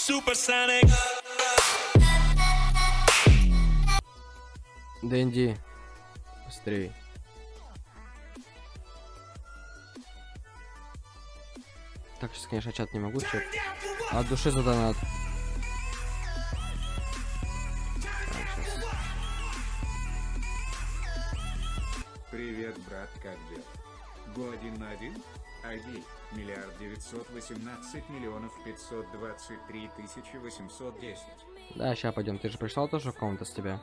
Supersonic. Дэнди. Быстрей. Так, сейчас, конечно, чат не могу чат. От души за донат. Привет, брат, как дела? Го один на один? ID, миллиард девятьсот восемнадцать миллионов пятьсот двадцать три тысячи восемьсот десять. Да, сейчас пойдем. Ты же пришел тоже в комнату с тебя.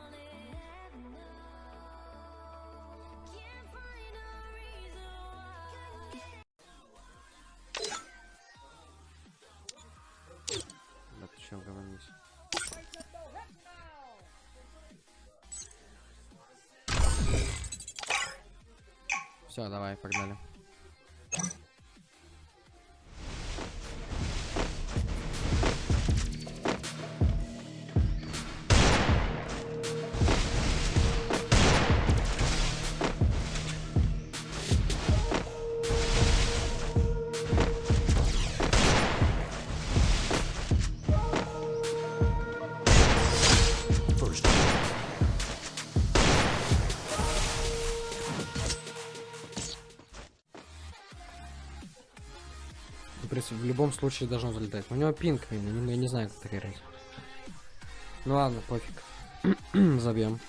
Да ты? Все, давай, погнали. В любом случае должно залетать. У него пинг, я не знаю, как это играть. Ну ладно, пофиг. Забьем.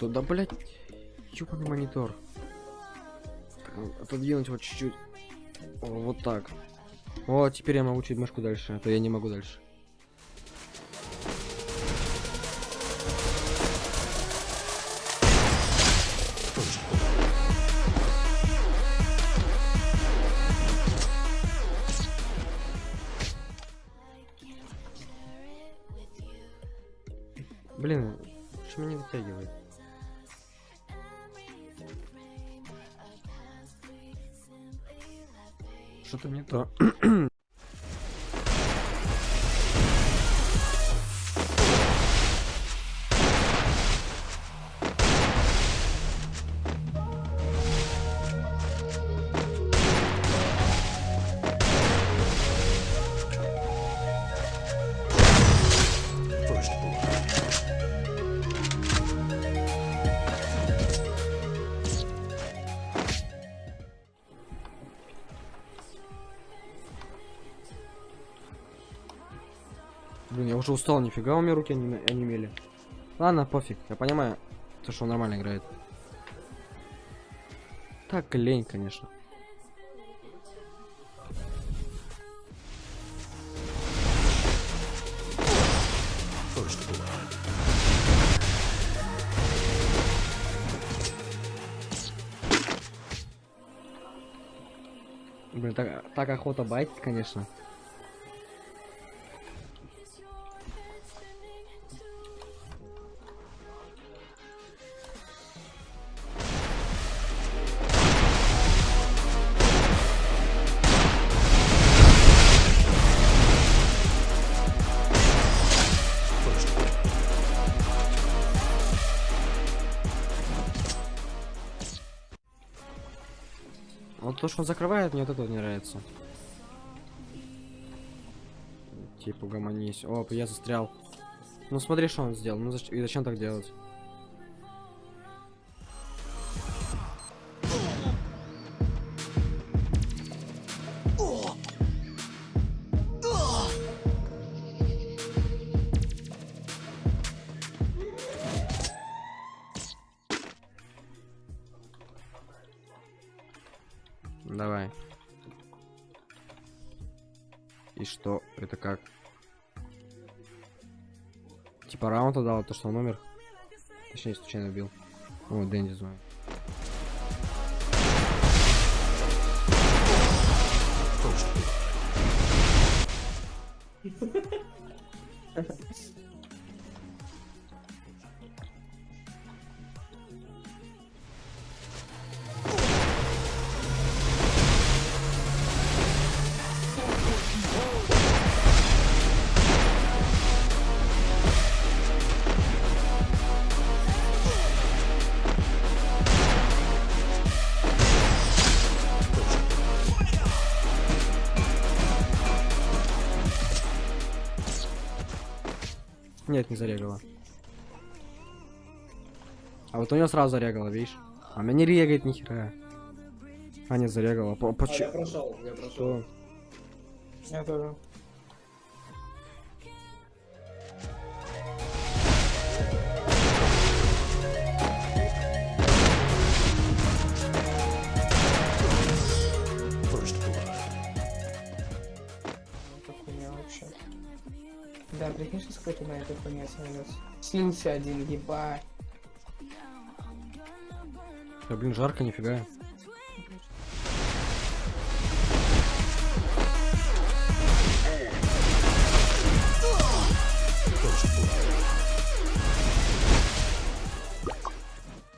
Что да, блять? Ёбаный монитор. Ну, Отодвинуть вот чуть-чуть. Вот так. О, теперь я могу чуть мышку дальше, а то я не могу дальше. Что-то не то. Блин, я уже устал, нифига у меня руки не онемели. Ладно, пофиг, я понимаю, то, что он нормально играет. Так лень, конечно. Блин, так, так охота байтить, конечно. Вот то, что он закрывает, мне вот это не нравится. Типа, гомонись. Оп, я застрял. Ну смотри, что он сделал. Ну зач- и зачем так делать? Давай. И что? Это как? Типа раунд отдал, то что он умер? Точнее, случайно убил. О, Дэнди звонит. Нет, не зарегала. А вот у него сразу зарегала, видишь? А меня не регает ни хера. А, не зарегала. По- А, я почему? прошел, я прошел. Что? Я тоже. Что какой-то на этой хуйне снялся. Слился один, ебать. Да, блин, жарко, нифига.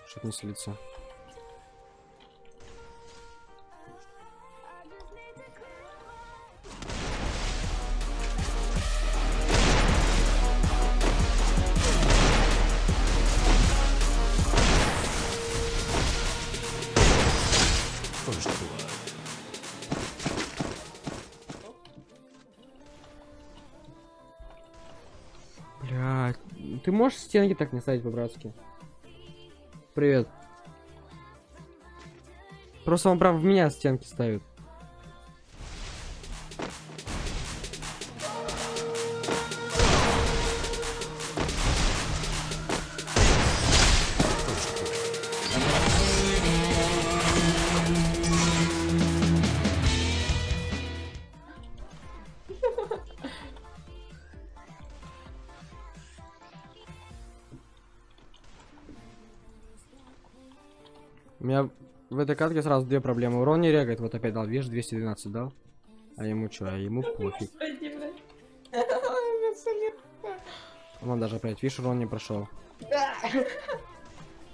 Что-то не слиться. Ты можешь стенки так не ставить по-братски? Привет. Просто он прям в меня стенки ставит. У меня в этой катке сразу две проблемы. Урон не регает, вот опять дал, видишь, 212 дал. А ему что, а ему пофиг. Он даже опять, видишь, урон не прошел.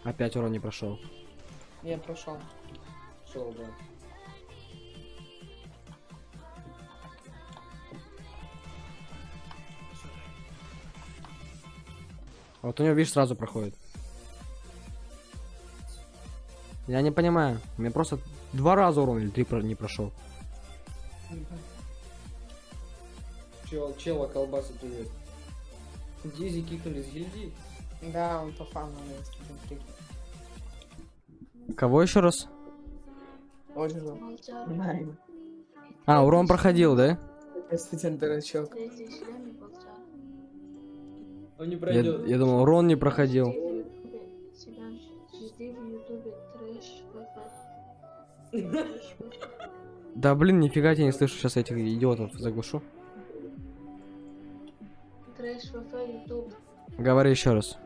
Опять урон не прошел. Я прошел. Прошел, да. Вот у него, видишь, сразу проходит. Я не понимаю. У меня просто два раза урон или три про- не прошел. Чел, чела, колбаса, привет. Дизи кикнули с гильдии. Да, он по фану. Кого еще раз? Найн. А, урон проходил, да? Я студент дурачок. Он не Я, пройдет. я думал, урон не проходил. Да блин, нифига я не слышу сейчас этих идиотов. Заглушу. Трэш. Говори еще раз.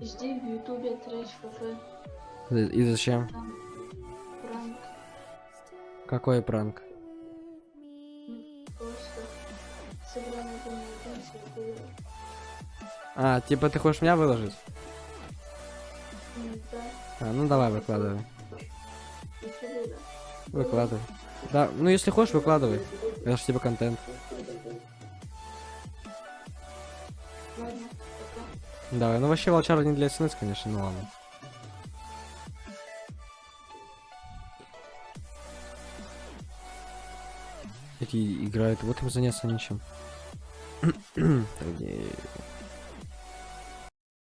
Жди в ютубе трэш. И зачем? Пранк. Какой пранк? А, типа ты хочешь меня выложить? Да, А, ну давай, выкладывай. Выкладывай. Да, ну если хочешь, выкладывай. Это ж типа контент. Давай, ну вообще волчара не для СНС, конечно, ну ладно. Эти играют, вот им заняться нечем.